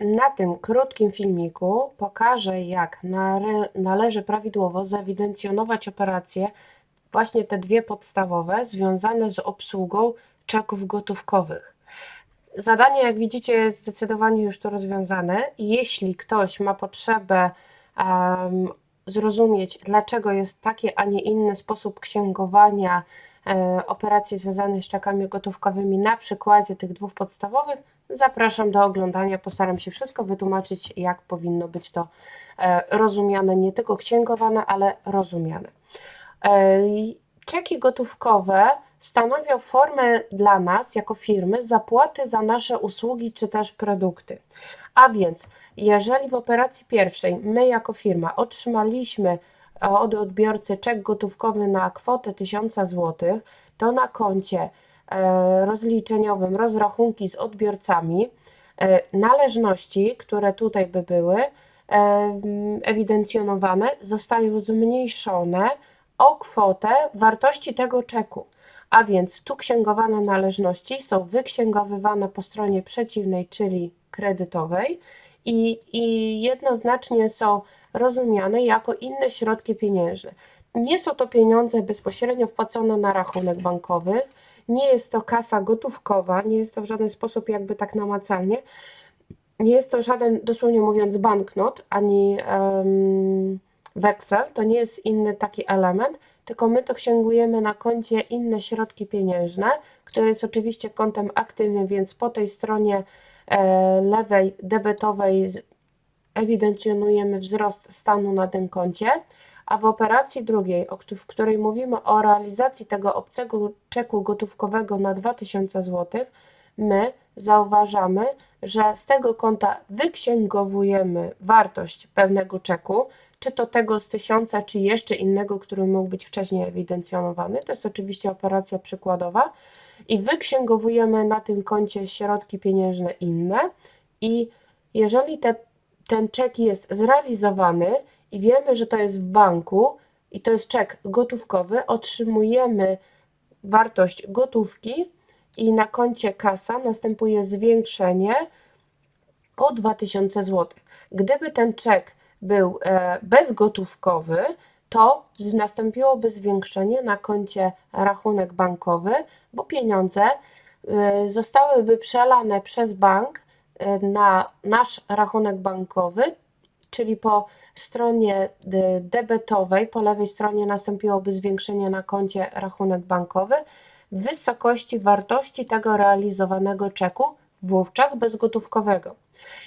Na tym krótkim filmiku pokażę, jak nale- należy prawidłowo zewidencjonować operacje, właśnie te dwie podstawowe, związane z obsługą czeków gotówkowych. Zadanie, jak widzicie, jest zdecydowanie już tu rozwiązane. Jeśli ktoś ma potrzebę em, zrozumieć, dlaczego jest taki, a nie inny sposób księgowania e, operacji związanych z czekami gotówkowymi na przykładzie tych dwóch podstawowych, zapraszam do oglądania. Postaram się wszystko wytłumaczyć, jak powinno być to e, rozumiane, nie tylko księgowane, ale rozumiane. E, Czeki gotówkowe stanowią formę dla nas, jako firmy, zapłaty za nasze usługi czy też produkty. A więc, jeżeli w operacji pierwszej my, jako firma, otrzymaliśmy e, od odbiorcy czek gotówkowy na kwotę 1000 zł, to na koncie rozliczeniowym rozrachunki z odbiorcami, e, należności, które tutaj by były ewidencjonowane, zostają zmniejszone o kwotę wartości tego czeku. A więc tu księgowane należności są wyksięgowywane po stronie przeciwnej, czyli kredytowej i, i jednoznacznie są rozumiane jako inne środki pieniężne. Nie są to pieniądze bezpośrednio wpłacone na rachunek bankowy, nie jest to kasa gotówkowa, nie jest to w żaden sposób jakby tak namacalnie, nie jest to żaden, dosłownie mówiąc, banknot ani um, weksel, to nie jest inny taki element, tylko my to księgujemy na koncie inne środki pieniężne, które jest oczywiście kontem aktywnym, więc po tej stronie e, lewej debetowej ewidencjonujemy wzrost stanu na tym koncie, a w operacji drugiej, w której mówimy o realizacji tego obcego czeku gotówkowego na 2000 zł, my zauważamy, że z tego konta wyksięgowujemy wartość pewnego czeku, czy to tego z tysiąca, czy jeszcze innego, który mógł być wcześniej ewidencjonowany. To jest oczywiście operacja przykładowa. I wyksięgowujemy na tym koncie środki pieniężne inne. I jeżeli te, ten czek jest zrealizowany i wiemy, że to jest w banku i to jest czek gotówkowy, otrzymujemy wartość gotówki i na koncie kasa następuje zwiększenie o 2000 zł. Gdyby ten czek był e, bezgotówkowy, to nastąpiłoby zwiększenie na koncie rachunek bankowy, bo pieniądze e, zostałyby przelane przez bank e, na nasz rachunek bankowy, czyli po stronie debetowej, po lewej stronie nastąpiłoby zwiększenie na koncie rachunek bankowy wysokości wartości tego realizowanego czeku, wówczas bezgotówkowego.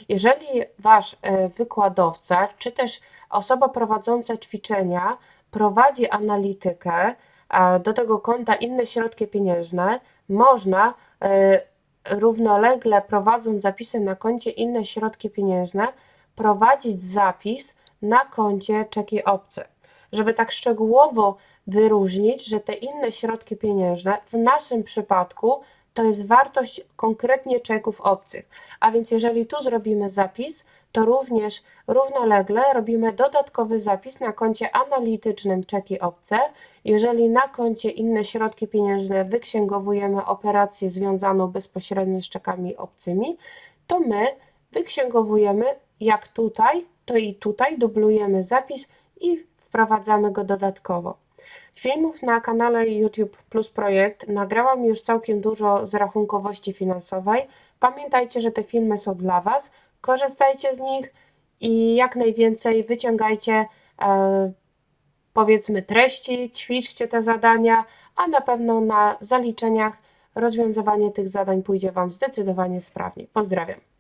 Jeżeli wasz e, wykładowca, czy też osoba prowadząca ćwiczenia prowadzi analitykę do tego konta inne środki pieniężne, można e, równolegle prowadząc zapisy na koncie inne środki pieniężne, prowadzić zapis na koncie czeki obce. Żeby tak szczegółowo wyróżnić, że te inne środki pieniężne w naszym przypadku to jest wartość konkretnie czeków obcych. A więc jeżeli tu zrobimy zapis, to również równolegle robimy dodatkowy zapis na koncie analitycznym czeki obce. Jeżeli na koncie inne środki pieniężne wyksięgowujemy operację związaną bezpośrednio z czekami obcymi, to my wyksięgowujemy jak tutaj, to i tutaj dublujemy zapis i wprowadzamy go dodatkowo. Filmów na kanale YouTube Plus Projekt nagrałam już całkiem dużo z rachunkowości finansowej. Pamiętajcie, że te filmy są dla Was. Korzystajcie z nich i jak najwięcej wyciągajcie e, powiedzmy treści, ćwiczcie te zadania, a na pewno na zaliczeniach rozwiązywanie tych zadań pójdzie Wam zdecydowanie sprawniej. Pozdrawiam.